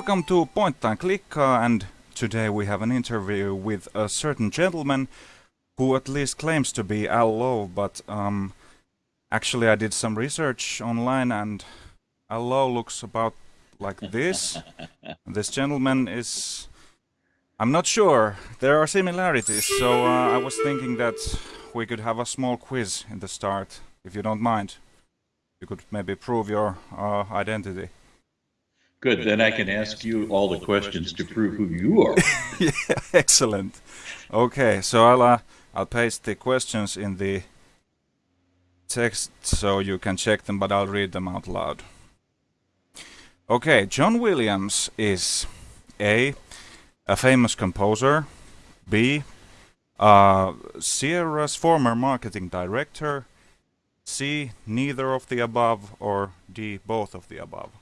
Welcome to and Click, Klikkaa, and today we have an interview with a certain gentleman who at least claims to be Al Lowe, but um, actually I did some research online and Al Lowe looks about like this. this gentleman is... I'm not sure. There are similarities, so uh, I was thinking that we could have a small quiz in the start, if you don't mind. You could maybe prove your uh, identity. Good, then I can ask you all the questions to prove who you are. yeah, excellent. Okay, so I'll uh, I'll paste the questions in the text so you can check them, but I'll read them out loud. Okay, John Williams is A. a famous composer, B. Uh, Sierra's former marketing director, C. neither of the above, or D. both of the above.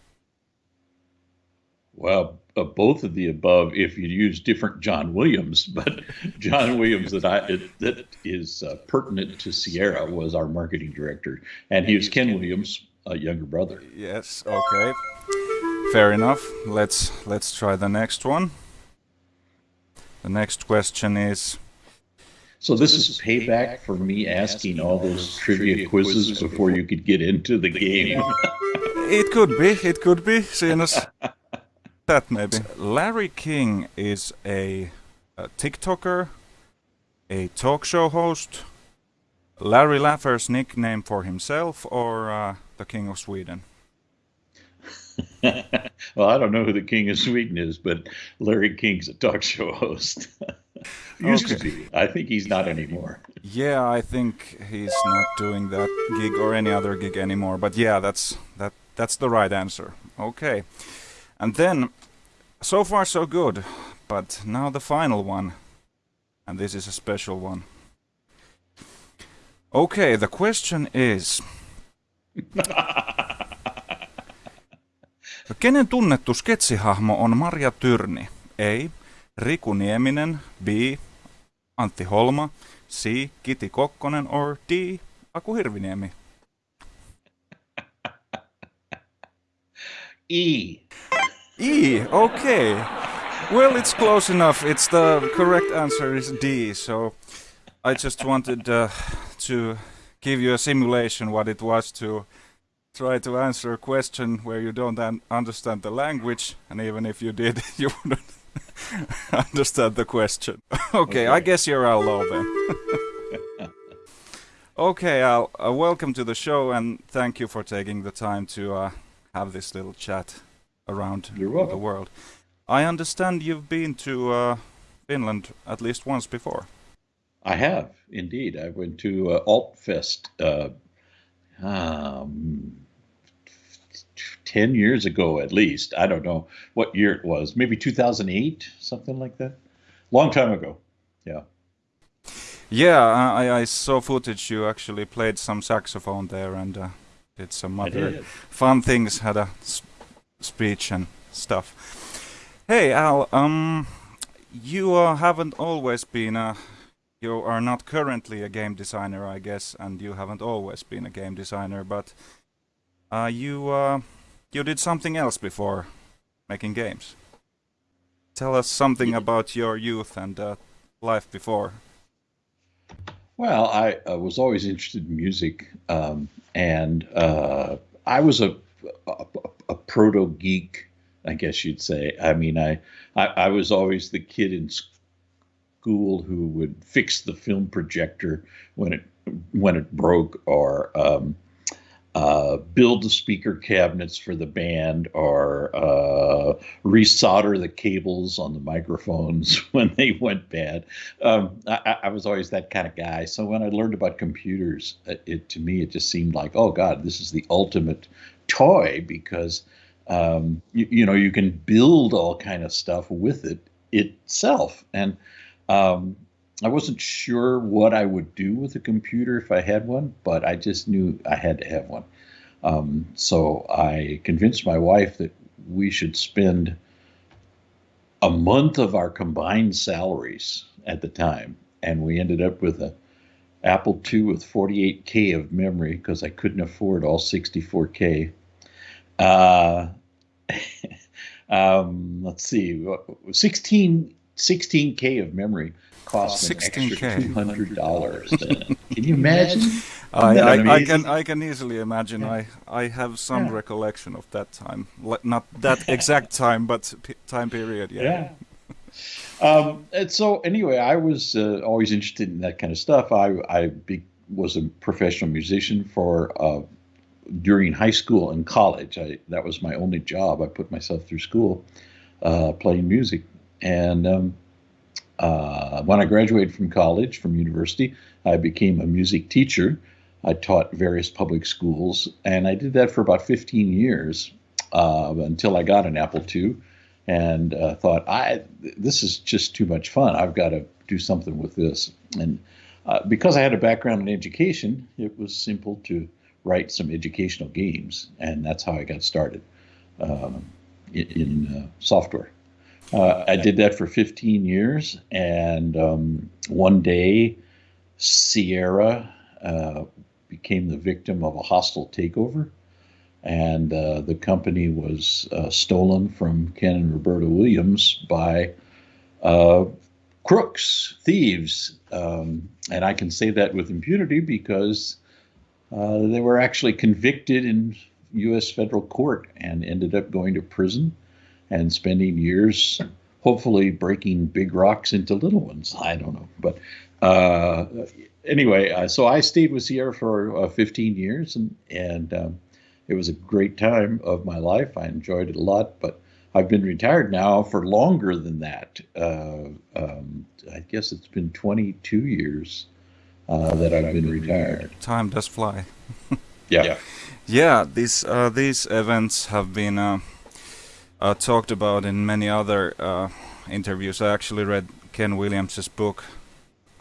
Well, uh, both of the above, if you use different John Williams, but John Williams that I it, that is uh, pertinent to Sierra was our marketing director, and he was Ken Williams, a younger brother. Yes. Okay. Fair enough. Let's let's try the next one. The next question is. So this is payback for me asking all those trivia quizzes before you could get into the game. it could be. It could be. Seeing as that maybe. Larry King is a, a TikToker, a talk show host, Larry Laffer's nickname for himself, or uh, the King of Sweden? well, I don't know who the King of Sweden is, but Larry King's a talk show host. Used okay. to be. I think he's not anymore. Yeah, I think he's not doing that gig or any other gig anymore. But yeah, that's that. That's the right answer. Okay. And then, so far so good, but now the final one. And this is a special one. Okay, the question is... Kenen tunnettu sketsihahmo on Marja Tyrni? A. Riku Nieminen. B. Antti Holma. C. Kiti Kokkonen. Or D. Aku Hirviniemi. E. E, okay. Well, it's close enough. It's the correct answer is D. So I just wanted uh, to give you a simulation what it was to try to answer a question where you don't un understand the language, and even if you did, you wouldn't understand the question. okay, okay, I guess you're Al then. okay, Al, uh, welcome to the show, and thank you for taking the time to uh, have this little chat around the world. I understand you've been to uh, Finland at least once before. I have indeed. I went to uh, Altfest uh, um, ten years ago, at least. I don't know what year it was. Maybe 2008, something like that. Long time ago. Yeah. Yeah, I, I saw footage. You actually played some saxophone there and uh, did some other fun things. Had a speech and stuff. Hey Al, um, you uh, haven't always been a, you are not currently a game designer, I guess, and you haven't always been a game designer, but uh, you uh, you did something else before making games. Tell us something about your youth and uh, life before. Well, I was always interested in music, um, and uh, I was a, a, a proto geek, I guess you'd say. I mean, I, I, I was always the kid in school who would fix the film projector when it when it broke, or um, uh, build the speaker cabinets for the band, or uh, resolder the cables on the microphones when they went bad. Um, I, I, was always that kind of guy. So when I learned about computers, it, it to me it just seemed like, oh God, this is the ultimate toy because um, you, you, know you can build all kind of stuff with it itself. And um, i wasn't sure what i would do with a computer if i had one but i just knew i had to have one. Um, so i convinced my wife that we should spend a month of our combined salaries at the time and we ended up with a apple ii with 48k of memory because i couldn't afford all 64k uh, Um, let's see, 16 16k of memory cost an extra 16K. two hundred dollars. Can you imagine? I, I, I can I can easily imagine. I I have some Yeah. recollection of that time, not that exact time, but p- time period. Yeah. Yeah. Um, and so anyway, I was uh, always interested in that kind of stuff. I I be, was a professional musician for uh, during high school and college. I that was my only job. I put myself through school uh, playing music, and um, uh, when I graduated from college, from university, I became a music teacher. I taught various public schools, and I did that for about 15 years uh, until I got an Apple II, and uh, thought, I this is just too much fun. I've got to do something with this. And uh, because I had a background in education, it was simple to write some educational games, and that's how I got started um, in, in uh, software. Uh, I did that for 15 years, and um, one day, Sierra uh, became the victim of a hostile takeover, and uh, the company was uh, stolen from Ken and Roberta Williams by uh, crooks, thieves, um, and I can say that with impunity because uh, they were actually convicted in U.S. federal court and ended up going to prison and spending years hopefully breaking big rocks into little ones. I don't know. But uh, anyway, uh, so I stayed with Sierra for uh, 15 years and, and um, it was a great time of my life. I enjoyed it a lot, but I've been retired now for longer than that. Uh, um, I guess it's been 22 years uh, that I've been retired. Time does fly. Yeah. Yeah, these uh, these events have been uh, uh, talked about in many other uh, interviews. I actually read Ken Williams's book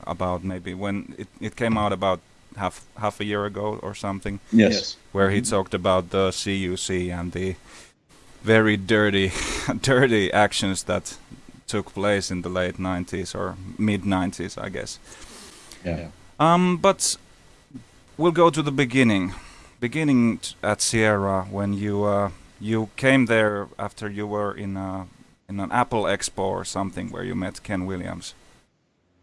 about maybe when it, it came out about half half a year ago or something, Yes. where he talked about the CUC and the very dirty dirty actions that took place in the late 90s or mid 90s, I guess. Yeah. Um, but we'll go to the beginning. Beginning t- at Sierra when you uh, you came there after you were in a, in an Apple Expo or something where you met Ken Williams.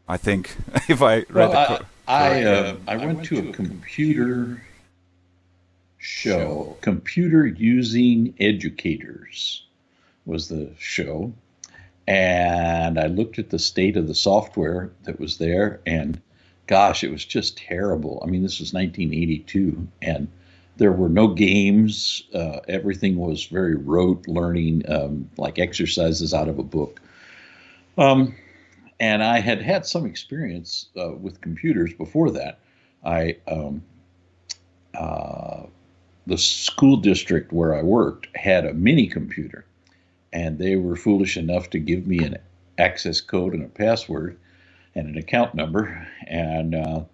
I think if I read Well, the I, I, uh, I went to a computer show, Computer Using Educators was the show. And I looked at the state of the software that was there, and gosh, it was just terrible. I mean, this was 1982, and there were no games. Uh, everything was very rote learning, um, like exercises out of a book. Um, and I had had some experience uh, with computers before that. I um, uh, the school district where I worked had a mini computer, and they were foolish enough to give me an access code and a password and an account number, and uh,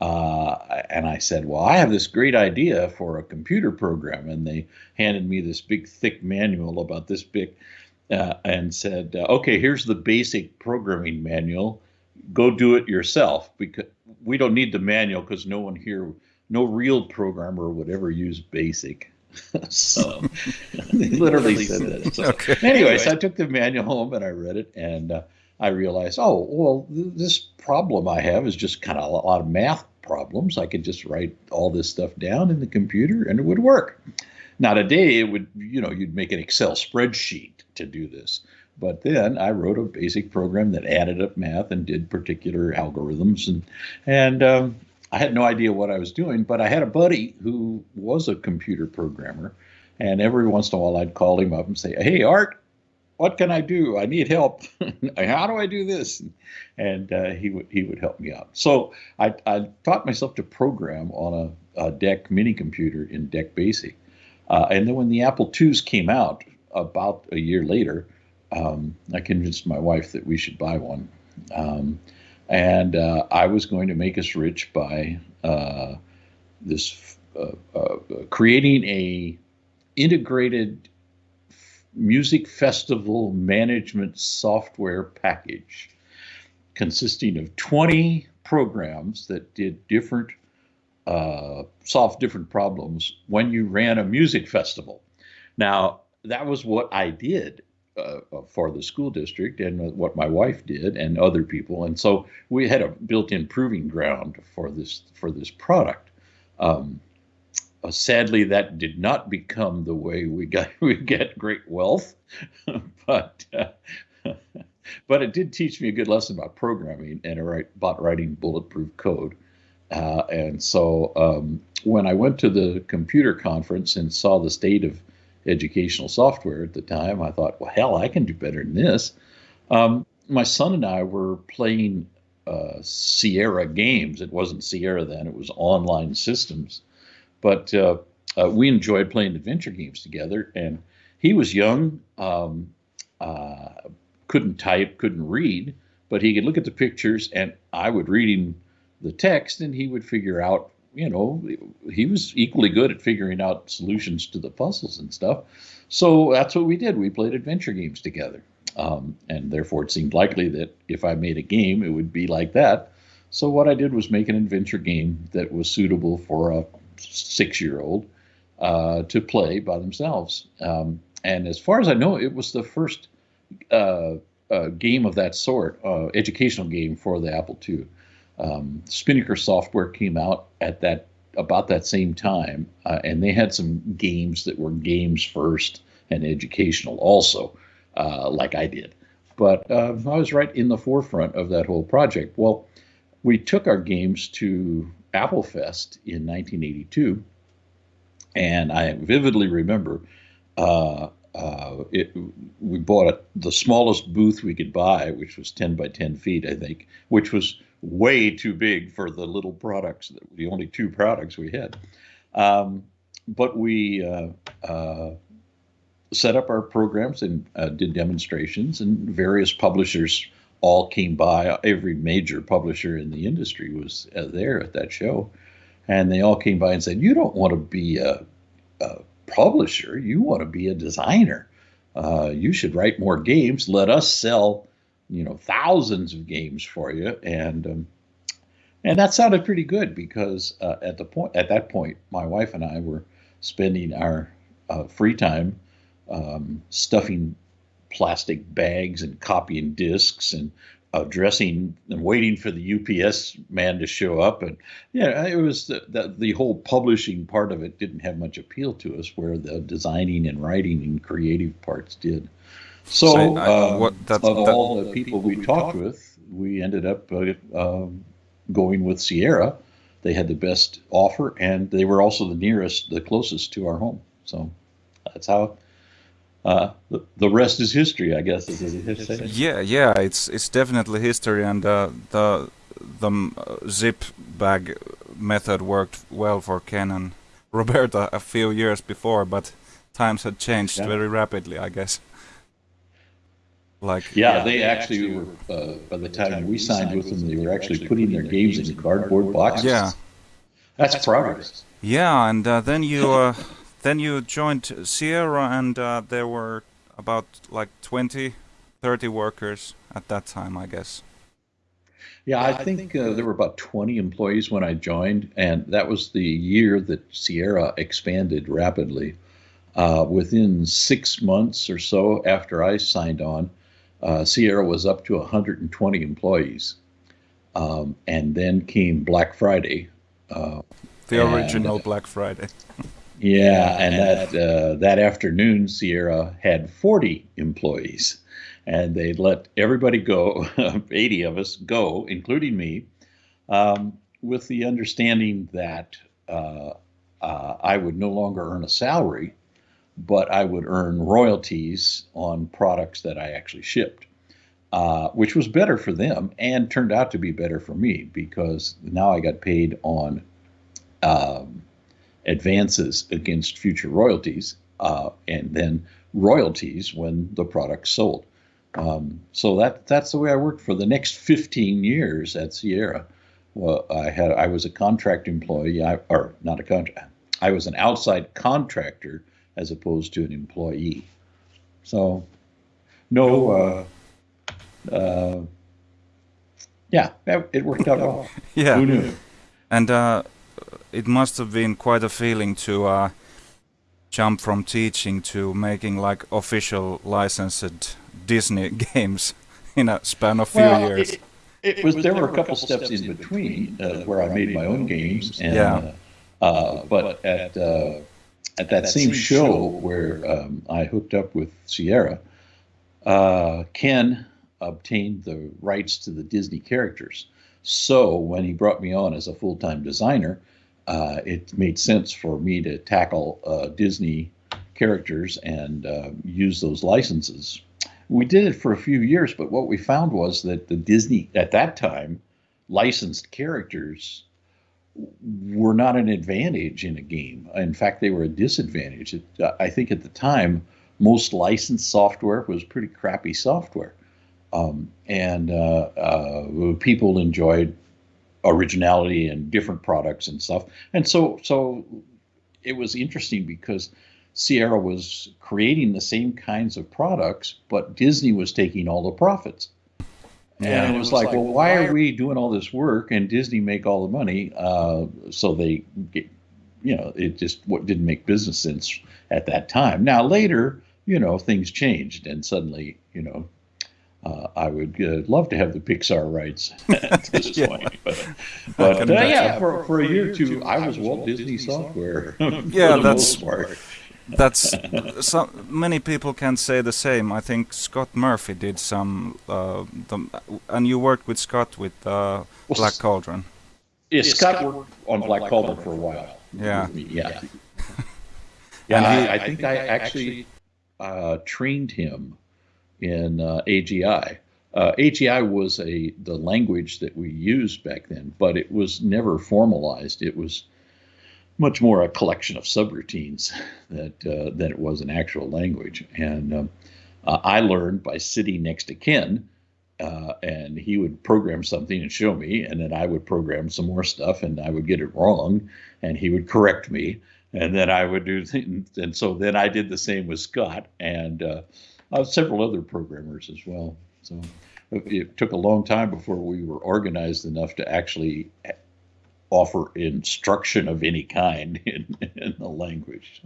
uh, and I said, well, I have this great idea for a computer program, and they handed me this big thick manual about this big uh, and said, uh, "Okay, here's the basic programming manual. Go do it yourself because we don't need the manual because no one here, no real programmer would ever use BASIC." so they literally said that. So, Okay. Anyways, I took the manual home and I read it, and uh, I realized, oh, well, th- this problem I have is just kind of a lot of math problems. I could just write all this stuff down in the computer and it would work. Now today it would, you know, you'd make an Excel spreadsheet to do this. But then I wrote a basic program that added up math and did particular algorithms, and and um, I had no idea what I was doing. But I had a buddy who was a computer programmer, and every once in a while I'd call him up and say, "Hey, Art, what can I do? I need help. How do I do this?" And uh, he would he would help me out. So I, I taught myself to program on a, a DEC mini computer in DEC Basic. Uh, and then when the Apple IIs came out about a year later, um, I convinced my wife that we should buy one. Um, and uh, I was going to make us rich by uh, this uh, uh, creating a integrated music festival management software package consisting of 20 programs that did different uh, solve different problems when you ran a music festival. Now, that was what I did uh, uh, for the school district and what my wife did and other people. And so we had a built-in proving ground for this for this product. Um, uh, sadly, that did not become the way we got we get great wealth, but uh, but it did teach me a good lesson about programming and about writing bulletproof code. Uh, and so um, when I went to the computer conference and saw the state of educational software at the time, I thought, well, hell, I can do better than this. Um, my son and I were playing uh, Sierra games. It wasn't Sierra then, it was online systems. But uh, uh, we enjoyed playing adventure games together. And he was young, um, uh, couldn't type, couldn't read, but he could look at the pictures, and I would read him the text, and he would figure out you know, he was equally good at figuring out solutions to the puzzles and stuff. So that's what we did. We played adventure games together. Um, and therefore, it seemed likely that if I made a game, it would be like that. So what I did was make an adventure game that was suitable for a six-year-old uh, to play by themselves. Um, and as far as I know, it was the first uh, uh, game of that sort, uh, educational game for the Apple II um, Spinnaker software came out at that about that same time, uh, and they had some games that were games first and educational also, uh, like I did. But I was right in the forefront of that whole project. Well, we took our games to Apple Fest in 1982, and I vividly remember uh, uh, it, we bought a, the smallest booth we could buy, which was 10 by 10 feet, I think, which was way too big for the little products, the only two products we had. Um, but we uh, uh, set up our programs and uh, did demonstrations, and various publishers all came by. Every major publisher in the industry was uh, there at that show. And they all came by and said, You don't want to be a, a publisher, you want to be a designer. Uh, you should write more games. Let us sell you know thousands of games for you and um, and that sounded pretty good because uh, at the point at that point my wife and I were spending our uh, free time um, stuffing plastic bags and copying discs and uh, dressing and waiting for the UPS man to show up and yeah it was the, the, the whole publishing part of it didn't have much appeal to us where the designing and writing and creative parts did. So, so uh, what, that, of that, all the people we talked with, we ended up uh, um, going with Sierra. They had the best offer, and they were also the nearest, the closest to our home. So that's how. Uh, the, the rest is history, I guess. Yeah, yeah, it's it's definitely history, and uh, the the zip bag method worked well for Ken and Roberta a few years before, but times had changed yeah. very rapidly, I guess. Like yeah, yeah they, they, actually, actually were. Uh, by the time we signed with them, they were actually putting their games in cardboard boxes. Yeah, that's, that's progress. Yeah, and uh, then you uh, then you joined Sierra, and uh, there were about like 20, 30 workers at that time, I guess. Yeah, I think uh, there were about 20 employees when I joined, and that was the year that Sierra expanded rapidly. Uh, within six months or so after I signed on, uh, Sierra was up to 120 employees. Um, and then came Black Friday. Uh, the original and, Black Friday. yeah, and that uh, that afternoon, Sierra had 40 employees, and they let everybody go, 80 of us go, including me, um, with the understanding that uh, uh, I would no longer earn a salary but I would earn royalties on products that I actually shipped, uh, which was better for them and turned out to be better for me because now I got paid on um, advances against future royalties uh, and then royalties when the product sold. Um, so that that's the way I worked for the next 15 years at Sierra. Well, I had I was a contract employee, I, or not a contract. I was an outside contractor as opposed to an employee. So, no, uh, uh, yeah, it worked out well. yeah. Who knew? And uh, it must have been quite a feeling to uh, jump from teaching to making like official licensed Disney games in a span of few Well, years. it, it was there were a couple steps in between uh, where I made my own games, and Yeah. uh, uh, but at uh, at that same show where um, I hooked up with Sierra, uh, Ken obtained the rights to the Disney characters. So when he brought me on as a full time designer, uh, it made sense for me to tackle uh, Disney characters and uh, use those licenses. We did it for a few years, but what we found was that the Disney at that time licensed characters were not an advantage in a game. In fact, they were a disadvantage. It, I think at the time, most licensed software was pretty crappy software, um, and uh, uh, people enjoyed originality and different products and stuff. And so, so it was interesting because Sierra was creating the same kinds of products, but Disney was taking all the profits. Yeah. And it was like, well, why are we doing all this work and Disney make all the money? Uh, so they, get, you know, it just what didn't make business sense at that time. Now later, you know, things changed, and suddenly, you know, uh, I would uh, love to have the Pixar rights at this Yeah. point, but, but uh, yeah, for, for a year or two, I was Walt Disney Software. for Yeah, that's- most. That's so many people can say the same. I think Scott Murphy did some, uh, the, and you worked with Scott with uh, Black Cauldron. Yeah, Scott worked on Black Cauldron for a while. Yeah. with yeah. Yeah, And he- I, I think I actually uh, trained him in uh, AGI. Uh, AGI was a the language that we used back then, but it was never formalized. It was much more a collection of subroutines that uh, than it was an actual language. And um, uh, I learned by sitting next to Ken, uh, and he would program something and show me, and then I would program some more stuff, and I would get it wrong, and he would correct me, and then I would do, things, and so then I did the same with Scott and uh, uh, several other programmers as well. So it, took a long time before we were organized enough to actually offer instruction of any kind in, in the language.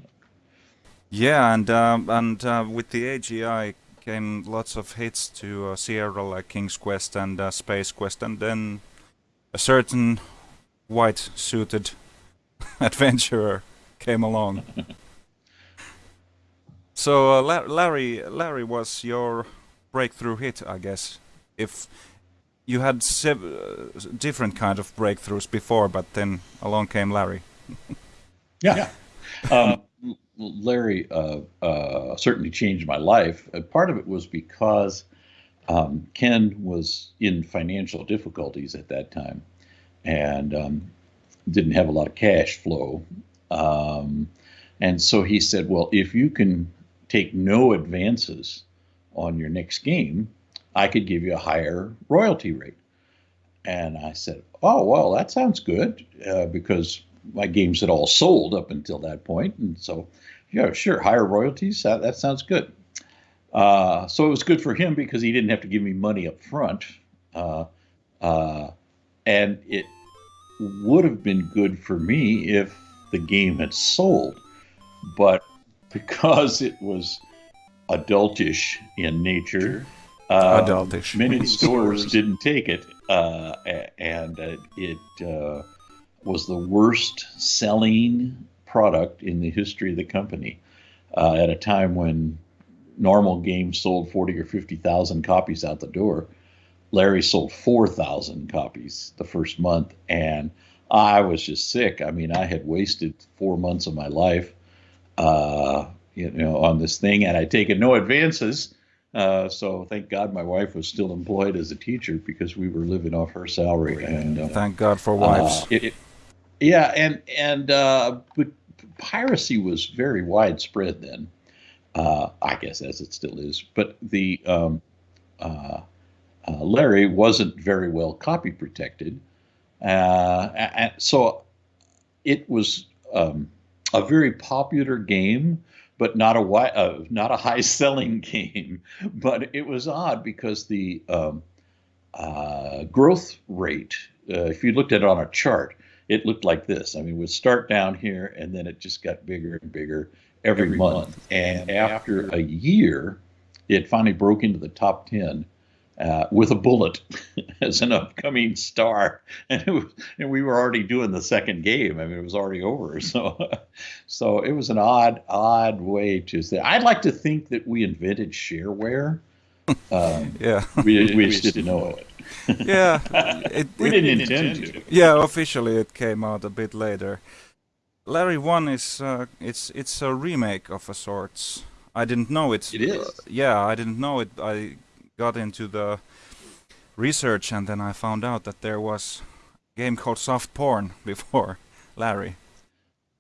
Yeah, and um, and uh, with the AGI came lots of hits to uh, Sierra like King's Quest and uh, Space Quest, and then a certain white suited adventurer came along. so uh, La- Larry, Larry was your breakthrough hit, I guess. If you had sev- uh, different kind of breakthroughs before, but then along came Larry. Yeah. um, Larry uh, uh, certainly changed my life. Uh, part of it was because um, Ken was in financial difficulties at that time and um, didn't have a lot of cash flow. Um, and so he said, Well, if you can take no advances on your next game, I could give you a higher royalty rate. And I said, Oh, well, that sounds good uh, because my games had all sold up until that point. And so, yeah, sure, higher royalties, that, that sounds good. Uh, so it was good for him because he didn't have to give me money up front. Uh, uh, and it would have been good for me if the game had sold. But because it was adultish in nature, uh, Adultish. many stores didn't take it. Uh, and uh, it uh, was the worst selling product in the history of the company uh, at a time when normal games sold 40 or 50,000 copies out the door. Larry sold 4,000 copies the first month, and I was just sick. I mean, I had wasted four months of my life, uh, you know, on this thing, and I'd taken no advances. Uh, so thank God my wife was still employed as a teacher because we were living off her salary. And uh, Thank God for wives. uh, it- it- yeah, and and uh, but piracy was very widespread then. Uh, I guess as it still is. But the um, uh, uh, Larry wasn't very well copy protected, uh, and so it was um, a very popular game, but not a uh, not a high selling game. But it was odd because the um, uh, growth rate, uh, if you looked at it on a chart, it looked like this. I mean, it would start down here and then it just got bigger and bigger. every, every month. month. And after a year, it finally broke into the top 10 uh, with a bullet as an upcoming star, and was, and we were already doing the second game. I mean, it was already over. So, so it was an odd, odd way to say. I'd like to think that we invented shareware. Um, yeah, we, we, just didn't know it. yeah, it, we it, didn't intend to. Yeah, officially it came out a bit later. Larry One is uh, it's it's a remake of a sorts. I didn't know it. It is. Uh, yeah, I didn't know it. I got into the research and then I found out that there was a game called Soft Porn before Larry.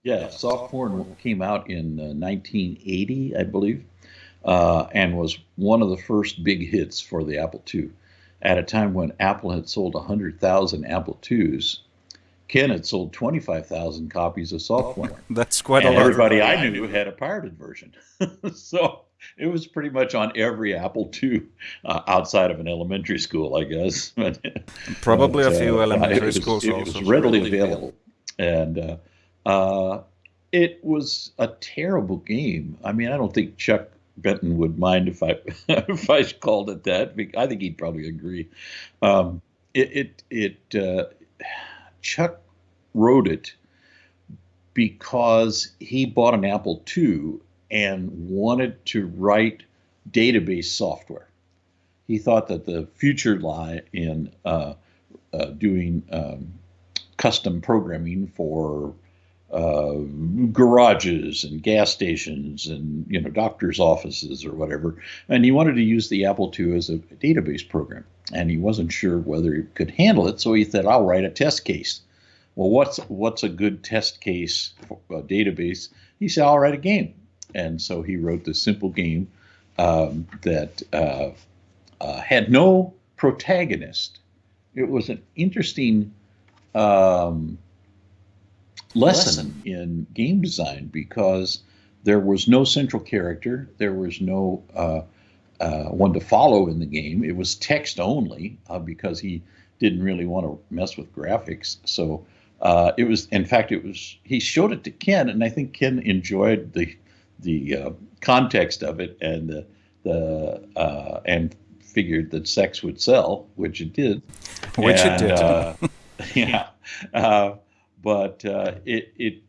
Yeah, Soft Porn came out in uh, 1980, I believe, uh, and was one of the first big hits for the Apple II. At a time when Apple had sold 100,000 Apple IIs, Ken had sold 25,000 copies of Soft Porn. That's quite and a lot. Everybody I knew had a pirated version. so it was pretty much on every Apple II uh, outside of an elementary school, I guess. Probably but, a few uh, elementary was, schools it also. was readily available, and uh, uh, it was a terrible game. I mean, I don't think Chuck Benton would mind if I if I called it that. I think he'd probably agree. Um, it it, it uh, Chuck wrote it because he bought an Apple II and wanted to write database software. He thought that the future lie in uh, uh, doing um, custom programming for uh, garages and gas stations and you know doctors' offices or whatever. And he wanted to use the Apple II as a database program, and he wasn't sure whether he could handle it. So he said, "I'll write a test case." Well, what's what's a good test case for a database? He said, "I'll write a game." And so he wrote this simple game um, that uh, uh, had no protagonist. It was an interesting um, lesson in game design because there was no central character, there was no uh, uh, one to follow in the game. It was text only uh, because he didn't really want to mess with graphics. So uh, it was, in fact, it was. He showed it to Ken, and I think Ken enjoyed the the uh, context of it and the the uh, and figured that sex would sell, which it did. Which and, it did. uh, yeah, uh, but uh, it it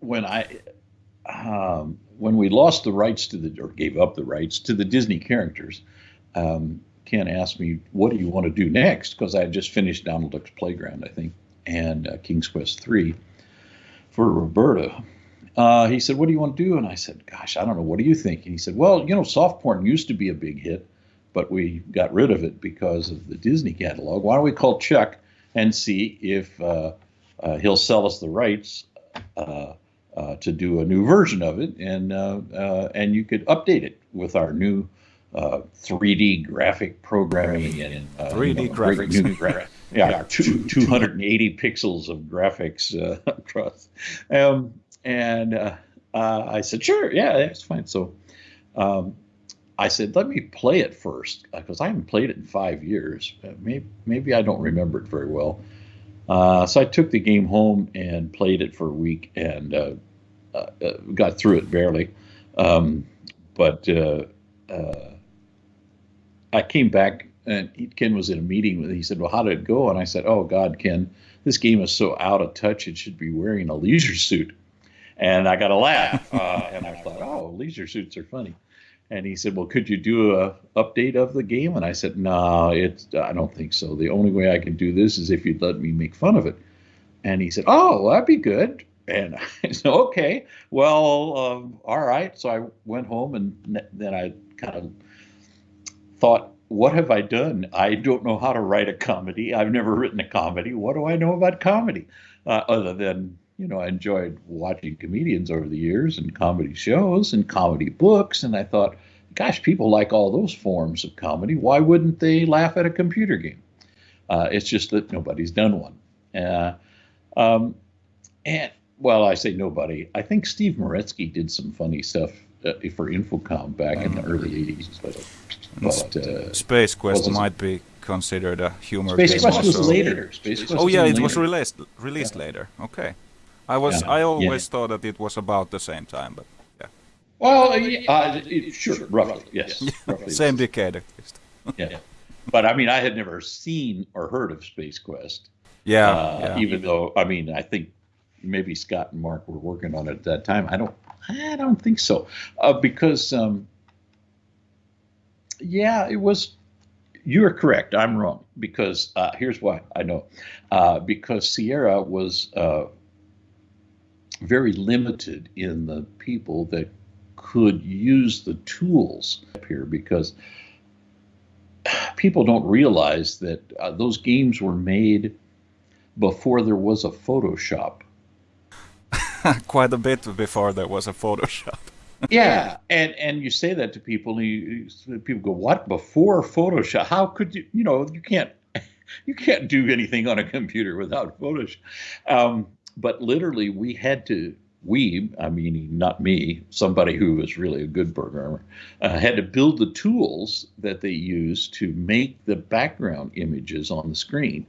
when I um, when we lost the rights to the or gave up the rights to the Disney characters. Um, Ken asked me, "What do you want to do next?" Because I had just finished Donald Duck's Playground, I think, and uh, King's Quest three for Roberta, uh, he said, What do you want to do? And I said, Gosh, I don't know. What do you think? And he said, Well, you know, soft porn used to be a big hit, but we got rid of it because of the Disney catalog. Why don't we call Chuck and see if uh, uh, he'll sell us the rights uh, uh, to do a new version of it, and uh, and you could update it with our new 3D graphic programming and 3D you know, graphics. Gra- yeah, two, 280 pixels of graphics across. Um, and uh, uh, I said, sure, yeah, that's fine. So um, I said, let me play it first because I haven't played it in five years. Uh, maybe, maybe I don't remember it very well. Uh, so I took the game home and played it for a week and uh, uh, got through it barely. Um, but I came back and Ken was in a meeting with. He said, "Well, how did it go?" And I said, "Oh God, Ken, this game is so out of touch. It should be wearing a leisure suit." And I got a laugh. Uh, and I thought, oh, leisure suits are funny. And he said, well, could you do a update of the game? And I said, no, it's I don't think so. The only way I can do this is if you'd let me make fun of it. And he said, oh, well, that'd be good. And I said, okay, well, um, all right. So I went home and then I kind of thought, what have I done? I don't know how to write a comedy. I've never written a comedy. What do I know about comedy? Uh, other than you know, I enjoyed watching comedians over the years and comedy shows and comedy books. And I thought, gosh, people like all those forms of comedy. Why wouldn't they laugh at a computer game? Uh, it's just that nobody's done one. Uh, um, and, well, I say nobody. I think Steve Meretzky did some funny stuff uh, for Infocom back in the early 80s. But, but uh, Space Quest might be considered a humor Space game. Quest also. was later. Space Quest oh, yeah, it later. was released, released yeah. later. Okay. I was yeah. I always yeah. thought that it was about the same time, but yeah. Well, uh, sure, roughly, yes. Roughly Same decade, at least. yeah. But I mean, I had never seen or heard of Space Quest. Yeah, Uh, yeah. Even though, I mean, I think maybe Scott and Mark were working on it at that time. I don't, I don't think so, uh, because, um, yeah, it was. You are correct. I'm wrong because uh, here's why I know, uh, because Sierra was uh, very limited in the people that could use the tools up here because people don't realize that uh, those games were made before there was a Photoshop. Quite a bit before there was a Photoshop. yeah, and and you say that to people, and you- people go, "What? Before Photoshop? How could you? You know, you can't you can't do anything on a computer without Photoshop." Um, but literally, we had to. We, I mean, not me, somebody who was really a good programmer, uh, had to build the tools that they used to make the background images on the screen.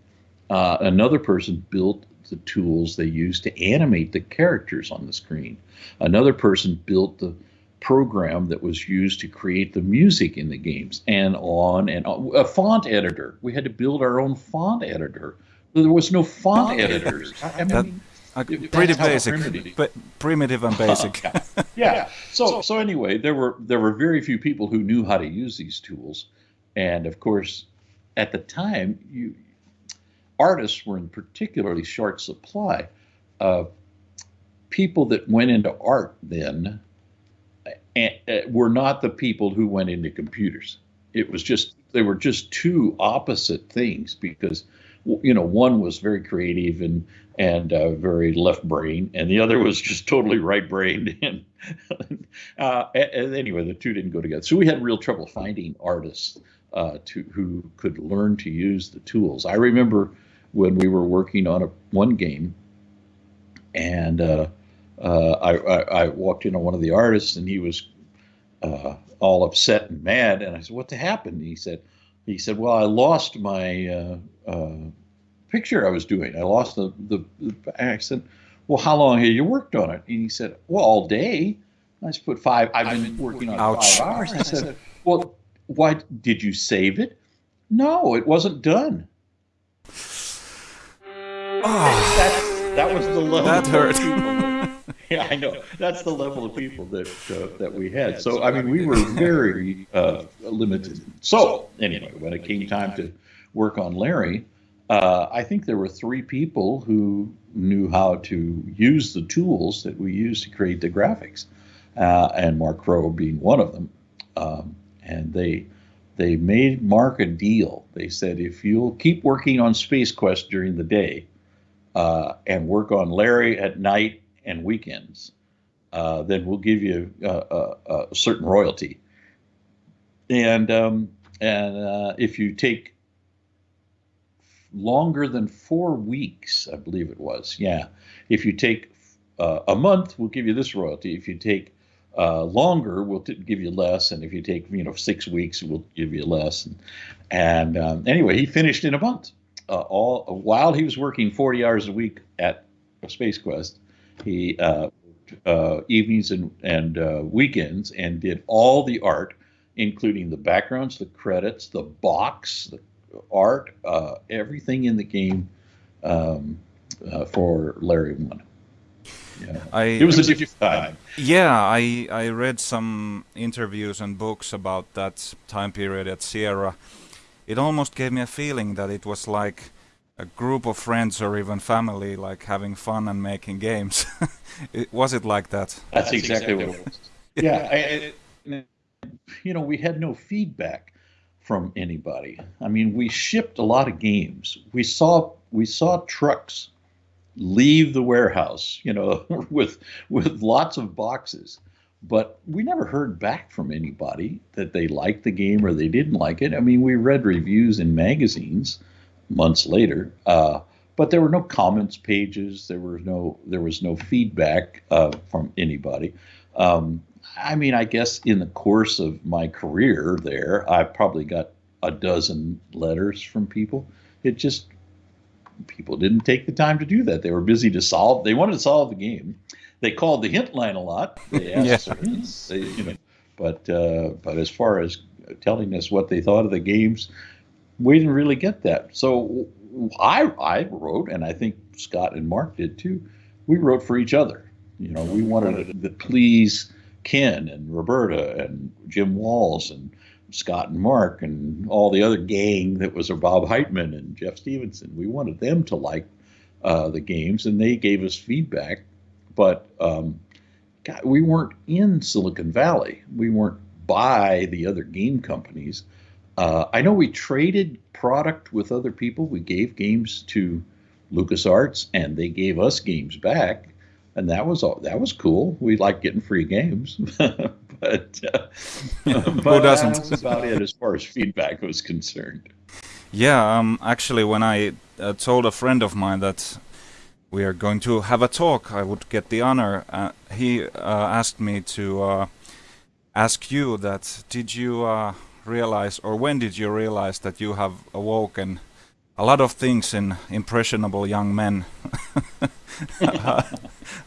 Uh, another person built the tools they used to animate the characters on the screen. Another person built the program that was used to create the music in the games, and on and on. A font editor. We had to build our own font editor. There was no font, Font editors. I, I That- mean, Pretty basic, primitive. but primitive and basic. yeah. So so anyway, there were there were very few people who knew how to use these tools, and of course, at the time, you artists were in particularly short supply. Uh, people that went into art then uh, were not the people who went into computers. It was just they were just two opposite things because you know one was very creative and and uh, very left brain, and the other was just totally right brained. And uh, and anyway, the two didn't go together. So we had real trouble finding artists uh, to who could learn to use the tools. I remember when we were working on a one game, and uh, uh, I, I, I walked in on one of the artists, and he was uh, all upset and mad. And I said, "What happened?" And he said, "He said, well, I lost my uh, uh, picture I was doing. I lost the the." the I said, "Well, how long have you worked on it?" And he said, "Well, all day." I just put five. I've been working on it Ouch. five hours. I said, "Well, why did you save it?" No, it wasn't done. Oh, That that was the level. that of hurt. people. yeah, I know. That's the level of people that uh, that we had. So I mean, we were very uh, limited. So anyway, when it came time to work on Larry, uh, I think there were three people who knew how to use the tools that we use to create the graphics, uh, and Mark Crowe being one of them. Um, and they they made Mark a deal. They said, if you'll keep working on Space Quest during the day, uh, and work on Larry at night and weekends, uh, then we'll give you uh, a, a certain royalty. And um, and uh, if you take longer than four weeks, I believe it was, yeah. If you take uh, a month, we'll give you this royalty. If you take uh, longer, we'll t- give you less, and if you take you know six weeks, we'll give you less. And, and um, anyway, he finished in a month uh, all while he was working 40 hours a week at Space Quest. He uh, uh, evenings and and uh, weekends and did all the art, including the backgrounds, the credits, the box, the art, uh, everything in the game um, uh, for Larry One. Yeah. I It was a different time. Yeah, I I read some interviews and books about that time period at Sierra. It almost gave me a feeling that it was like a group of friends or even family, like having fun and making games. it, was it like that? That's, exactly, what it was. Yeah, I, I- you know, we had no feedback from anybody. I mean, we shipped a lot of games. We saw we saw trucks leave the warehouse, you know, with with lots of boxes, but we never heard back from anybody that they liked the game or they didn't like it. I mean, we read reviews in magazines months later, uh, but there were no comments pages. There was no there was no feedback uh, from anybody. Um, I mean, I guess in the course of my career there, I probably got a dozen letters from people. It just people didn't take the time to do that. They were busy to solve. They wanted to solve the game. they called the hint line a lot. They asked yeah. for hints, they, you know, but uh, but as far as telling us what they thought of the games, we didn't really get that. So I I wrote, and I think Scott and Mark did too. We wrote for each other. You know, we wanted to please Ken and Roberta and Jim Walls and Scott and Mark and all the other gang that was Bob Heitman and Jeff Stephenson. We wanted them to like uh, the games, and they gave us feedback. But um, God, we weren't in Silicon Valley. We weren't by the other game companies. Uh, I know we traded product with other people. We gave games to LucasArts, and they gave us games back, and that was all. That was cool. We like getting free games, but, uh, who doesn't? That was about it as far as feedback was concerned. Yeah, um, actually, when I uh, told a friend of mine that we are going to have a talk, I would get the honor. Uh, he uh, asked me to uh, ask you that. Did you uh, realize, or when did you realize that you have awoken a lot of things in impressionable young men?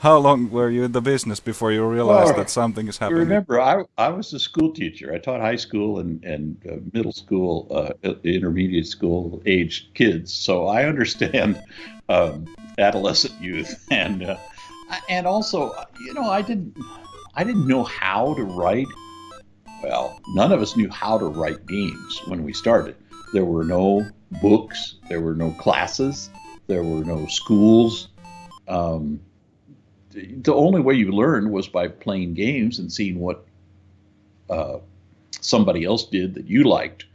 How long were you in the business before you realized well, that something is happening? Remember, I, I was a school teacher. I taught high school and, and uh, middle school, uh, intermediate school age kids. So I understand um, adolescent youth. And, uh, and also, you know, I didn't, I didn't know how to write. Well, none of us knew how to write games when we started. There were no books, there were no classes, there were no schools um, the only way you learned was by playing games and seeing what uh, somebody else did that you liked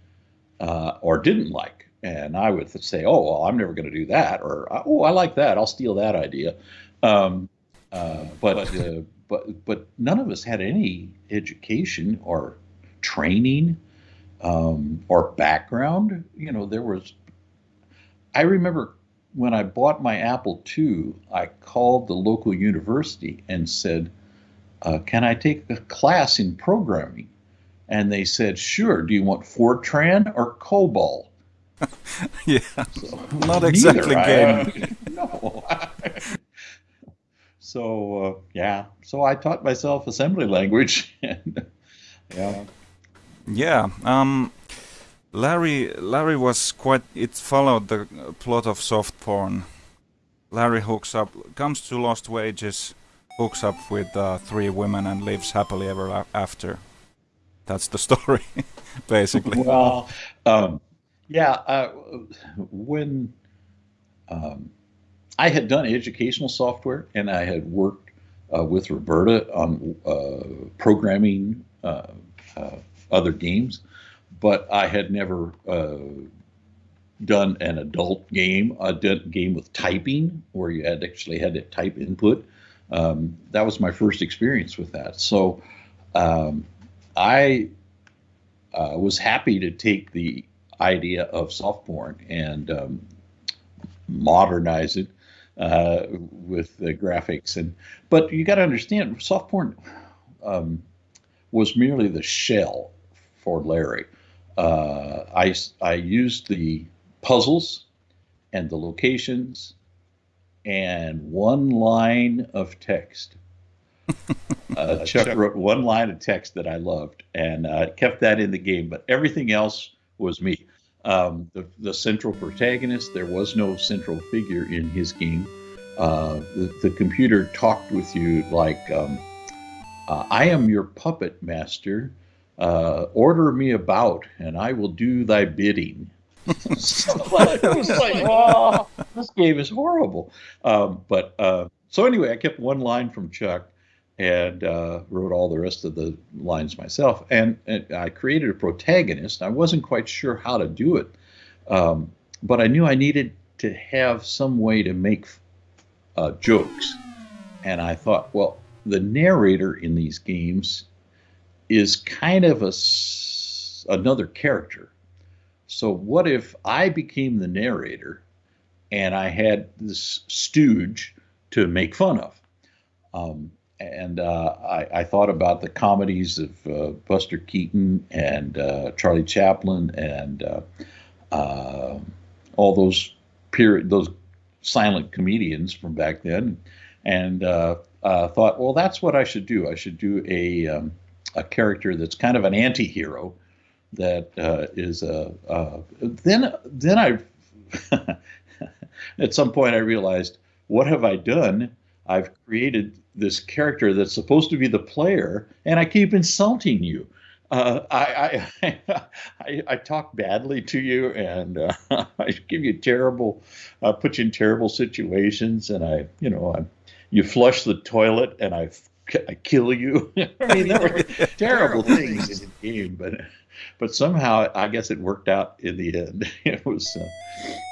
uh, or didn't like. And I would say, oh, well, I'm never going to do that. Or, oh, I like that. I'll steal that idea. Um, uh, but, uh, but, but none of us had any education or training um, or background. You know, there was, I remember when I bought my Apple II, I called the local university and said, uh, Can I take a class in programming? And they said, Sure. Do you want Fortran or COBOL? yeah. So, Not exactly game. no. so, uh, yeah. So I taught myself assembly language. and, yeah. Yeah. Um, Larry Larry was quite. It followed the plot of soft porn. Larry hooks up, comes to Lost Wages, hooks up with uh, three women and lives happily ever after. That's the story, basically. Well, um, yeah. Uh, when um, I had done educational software and I had worked uh, with Roberta on uh, programming uh, uh, other games but I had never uh, done an adult game, a game with typing where you had actually had to type input. Um, that was my first experience with that. So um, I uh, was happy to take the idea of soft porn and um, modernize it uh, with the graphics. And but you got to understand, soft porn um, was merely the shell for Larry uh, I, I used the puzzles and the locations and one line of text. Uh, Chuck wrote one line of text that I loved and uh, kept that in the game, but everything else was me. Um, the, the central protagonist, there was no central figure in his game. Uh, the, the, computer talked with you like, um, uh, I am your puppet master uh, order me about and I will do thy bidding. so it was like, oh, this game is horrible. Um, but uh, so anyway, I kept one line from Chuck and uh, wrote all the rest of the lines myself. And, and, I created a protagonist. I wasn't quite sure how to do it, um, but I knew I needed to have some way to make uh, jokes. And I thought, well, the narrator in these games is kind of a another character. So what if I became the narrator and I had this stooge to make fun of? Um, and uh, I, I, thought about the comedies of uh, Buster Keaton and uh, Charlie Chaplin and uh, uh, all those period those silent comedians from back then, and uh, thought, well, that's what I should do. I should do a um, a character that's kind of an anti-hero that uh, is a. Uh, then then I at some point I realized what have I done? I've created this character that's supposed to be the player, and I keep insulting you. Uh, I, I, I, I, talk badly to you, and uh, I give you terrible, uh, put you in terrible situations, and I, you know, I, you flush the toilet, and I, I kill you. I mean, there were terrible things in the game, but, but somehow I guess it worked out in the end. It was, uh,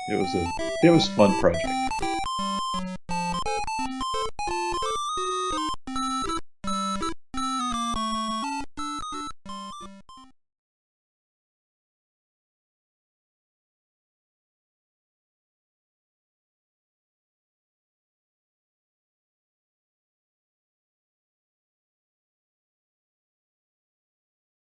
it was a, it was a fun project.